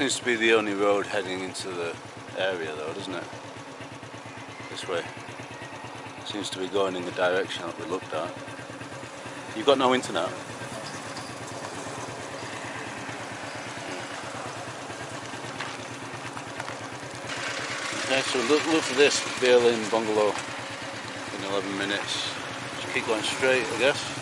seems to be the only road heading into the area though, doesn't it? This way. Seems to be going in the direction that we looked at. You've got no internet? Okay, so look, look for this Berlin bungalow in 11 minutes. Just keep going straight, I guess.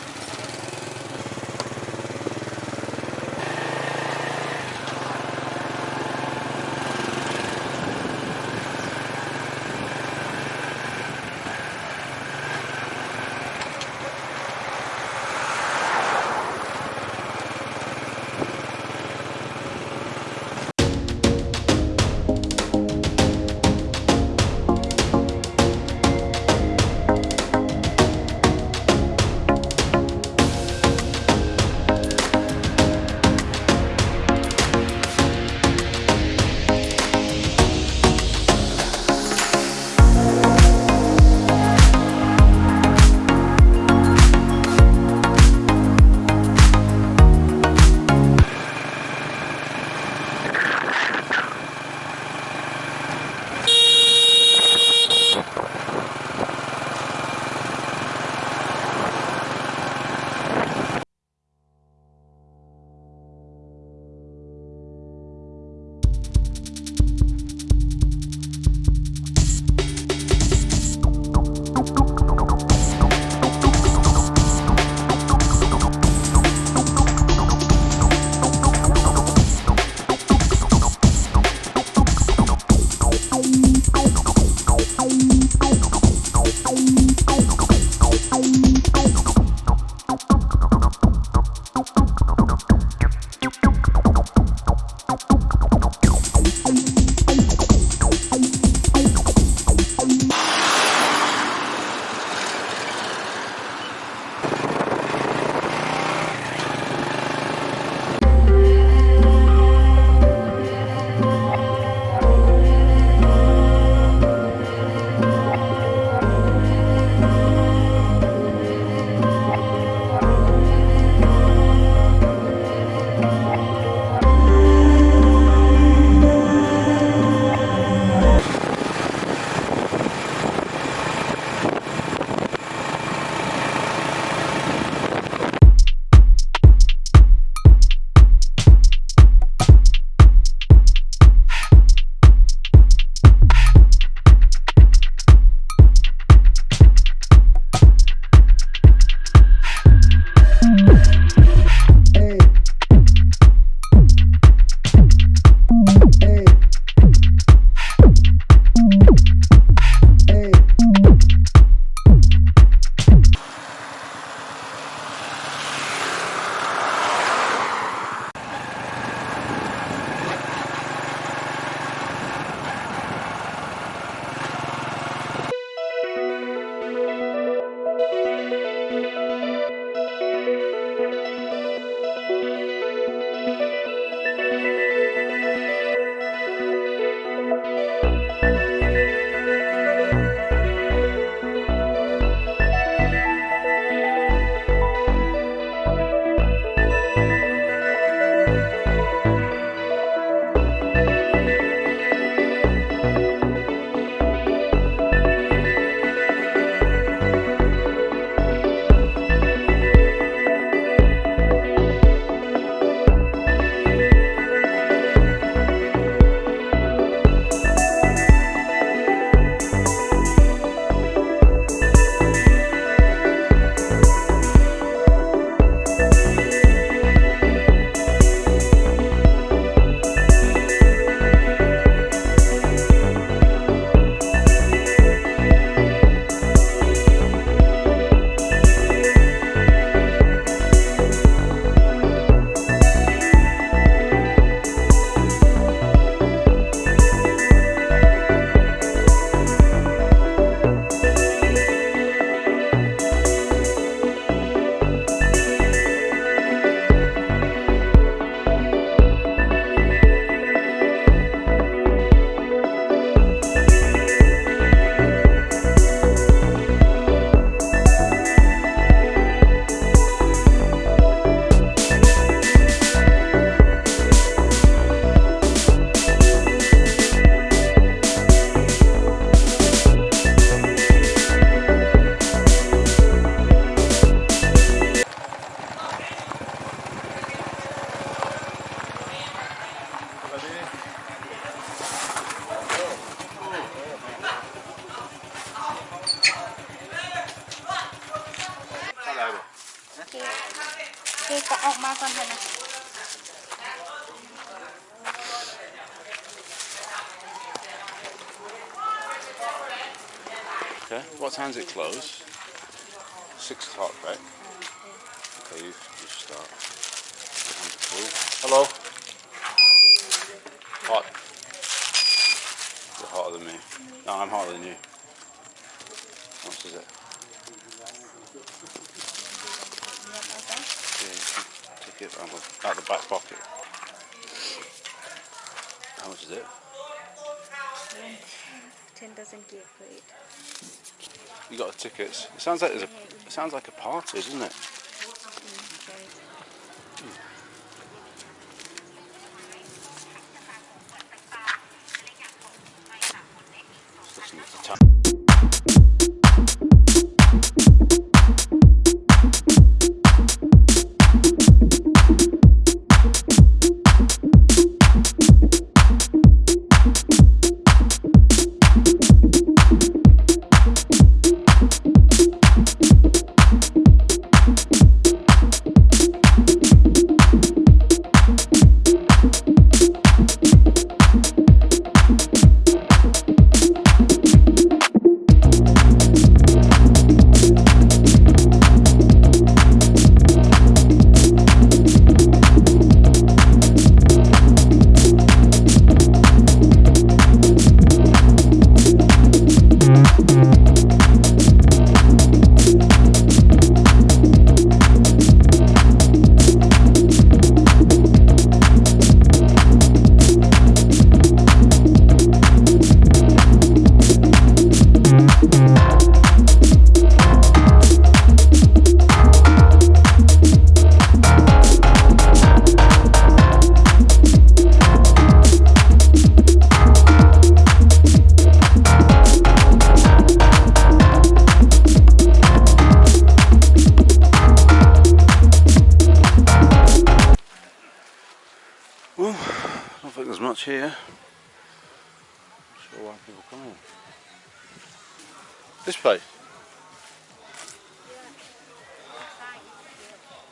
Time's it close? Six o'clock, right? Okay, you, you start. Hello. Hot. You're hotter than me. No, I'm hotter than you. How much is it? Yeah, you can take it out the, out the back pocket. How much is it? 10,000 gear for it. You got the tickets. It sounds like there's a. It sounds like a party, doesn't it?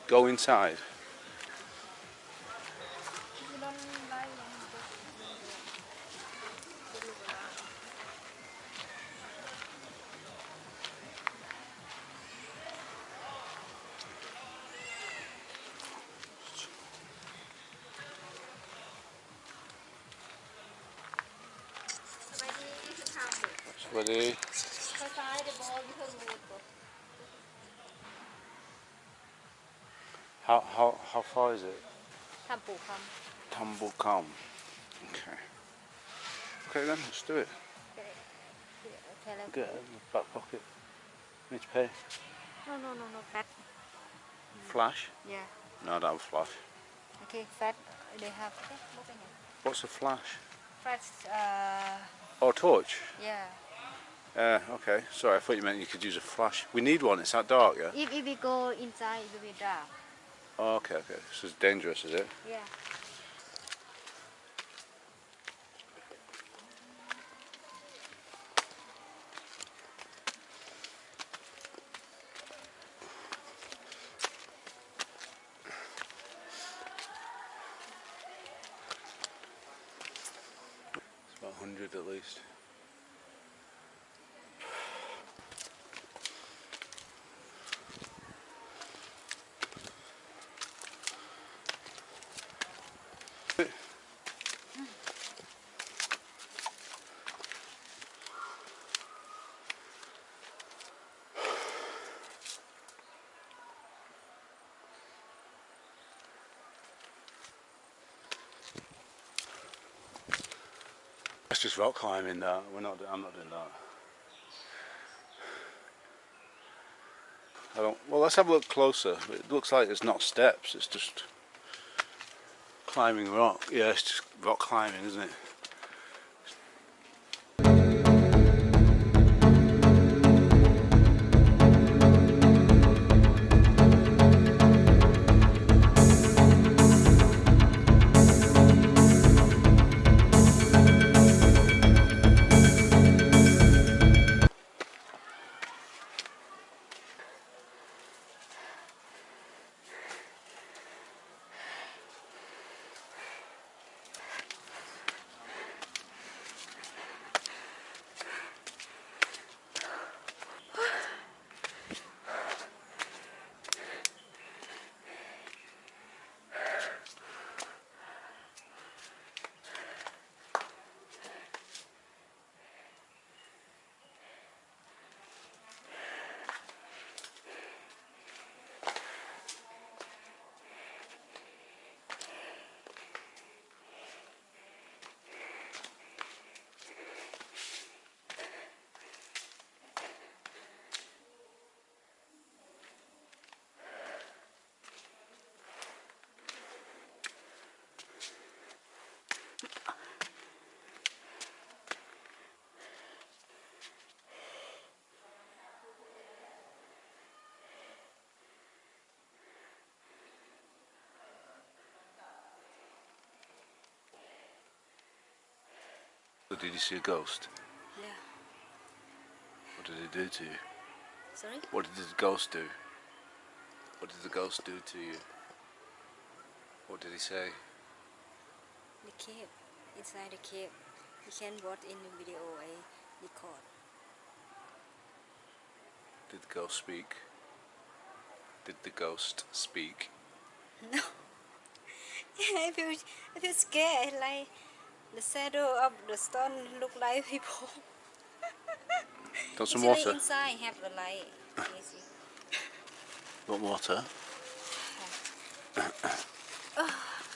Go inside. How, how, how far is it? Tambukam. Tambukam. Okay. Okay then, let's do it. Get in the back pocket. Need to pay? No, no, no, no, back. Flash? Yeah. No, I don't have flash. Okay, that they have. What's a flash? Flash. Uh, or oh, torch? Yeah. Uh, okay, sorry, I thought you meant you could use a flash. We need one, it's that dark, yeah? If, if we go inside, it will be dark. Oh, okay, okay. This is dangerous, is it? yeah It's about 100 at least. That's just rock climbing. That we're not. I'm not doing that. I don't. Well, let's have a look closer. It looks like it's not steps. It's just climbing rock. Yeah, it's just rock climbing, isn't it? But did you see a ghost? Yeah. What did it do to you? Sorry? What did the ghost do? What did the ghost do to you? What did he say? The cave. Inside the cave. You can watch in the video I record. Did the ghost speak? Did the ghost speak? No. I feel I feel scared. Like the shadow of the stone look like people. Got some Actually, water? inside have the light. Easy. Want water? Oh,